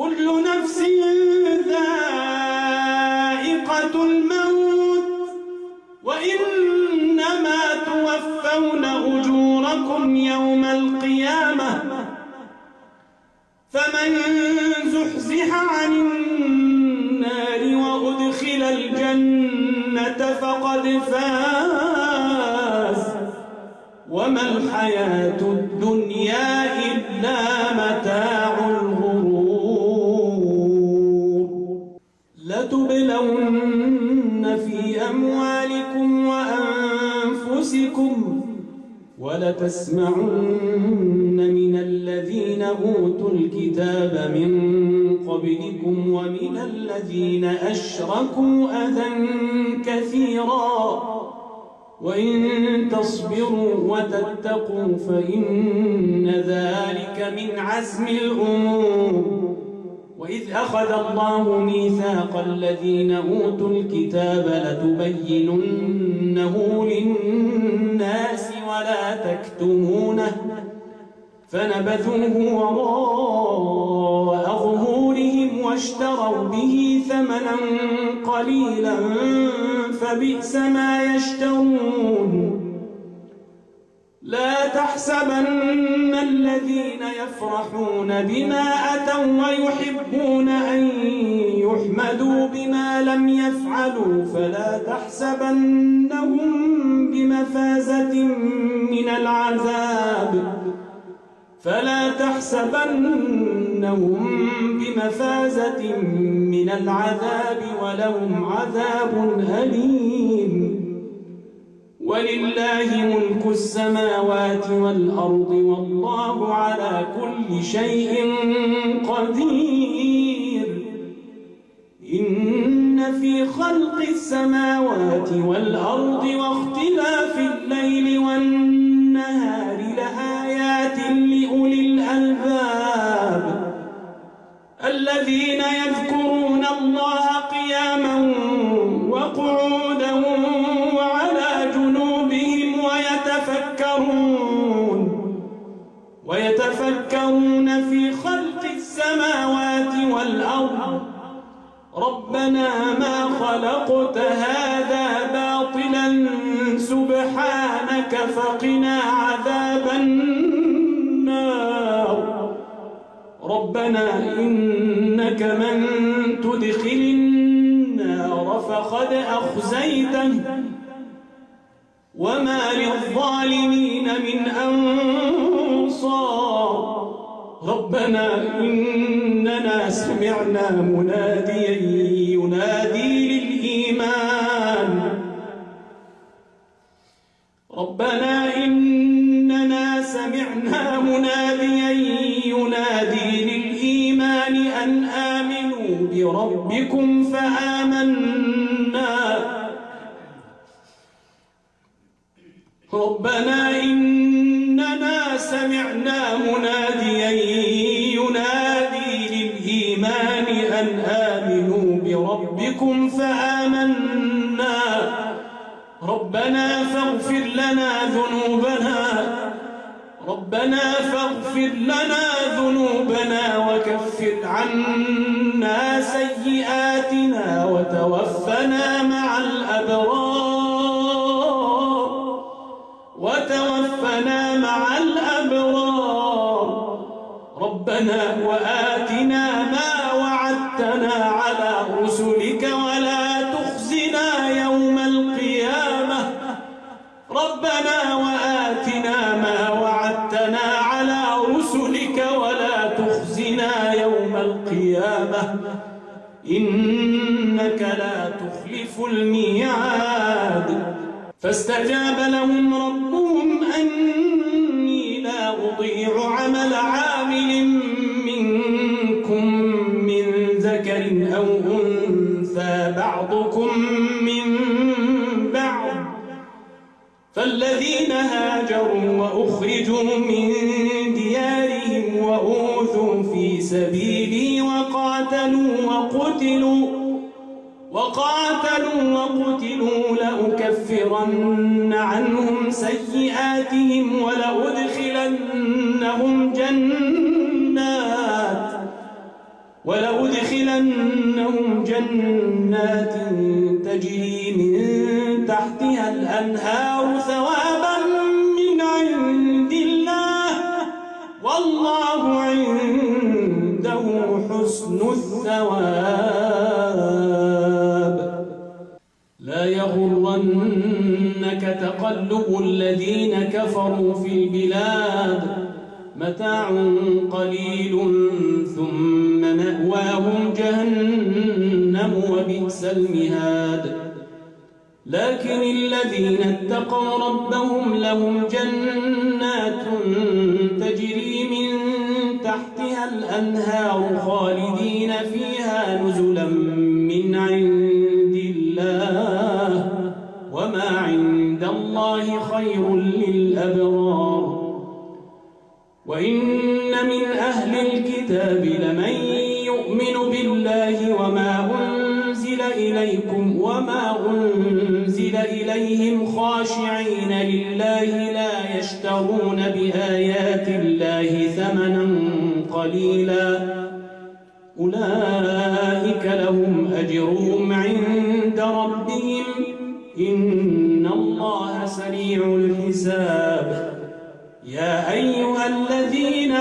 كل نفس ذائقة الموت وإنما توفون أجوركم يوم القيامة. فمن زحزح عن النار وأدخل الجنة فقد فاز. وما الحياة الدنيا إلا متاع. لتبلون في أموالكم وأنفسكم ولتسمعن من الذين أوتوا الكتاب من قبلكم ومن الذين أشركوا أذى كثيرا وإن تصبروا وتتقوا فإن ذلك من عزم الأمور وإذ أخذ الله ميثاق الذين أوتوا الكتاب لتبيننه للناس ولا تكتمونه فنبذوه وراء ظهورهم واشتروا به ثمنا قليلا فبئس ما يشترون لا تحسبن الذين يفرحون بما أتوا ويحبون أن يحمدوا بما لم يفعلوا فلا تحسبنهم بمفازة من العذاب فلا تحسبنهم بمفازة من العذاب ولهم عذاب أليم ولله ملك السماوات والأرض والله على كل شيء قدير. إن في خلق السماوات والأرض واختلاف الليل والنهار لآيات لأولي الألباب. الذين يذكرون السماوات والأرض. ربنا ما خلقت هذا باطلا. سبحانك فقنا عذاب النار. ربنا إنك من تدخل النار فقد أخزيته. وما للظالمين من أنصار. ربنا إننا سمعنا مناديا ينادي للإيمان. ربنا إننا سمعنا مناديا ينادي للإيمان أن آمنوا بربكم فآمنا. ربنا إننا أن آمنوا بربكم فآمنا. ربنا فاغفر لنا ذنوبنا. ربنا فاغفر لنا ذنوبنا وكفر عنا سيئاتنا وتوفنا مع الأبرار. وتوفنا مع الأبرار. ربنا وآتنا ما وعدتنا على رسلك ولا تخزنا يوم القيامة. ربنا وآتنا ما وعدتنا على رسلك ولا تخزنا يوم القيامة. إنك لا تخلف الميعاد. فاستجاب لهم ربهم أني لا أضيع عمل عامل أو أنثى بعضكم من بعض فالذين هاجروا وأخرجوا من ديارهم وأوذوا في سبيلي وقاتلوا وقتلوا وقاتلوا وقتلوا لأكفرن عنهم سيئاتهم ولأدخلنهم جنات ولأدخلنهم جنات تجري من تحتها الأنهار ثوابا من عند الله. والله عنده حسن الثواب. لا يغرنك تقلب الذين كفروا في البلاد. متاع قليل ثم مأواهم جهنم وبئس المهاد. لكن الذين اتقوا ربهم لهم جنات تجري من تحتها الأنهار خالدين فيها نزلا من عند الله. وما عند الله خير الكتاب لمن يؤمن بالله وما أنزل إليكم وما أنزل إليهم خاشعين لله لا يشترون بآيات الله ثمنا قليلا. أولئك لهم أجرهم عند ربهم. إن الله سريع الحساب. يا أيها الذين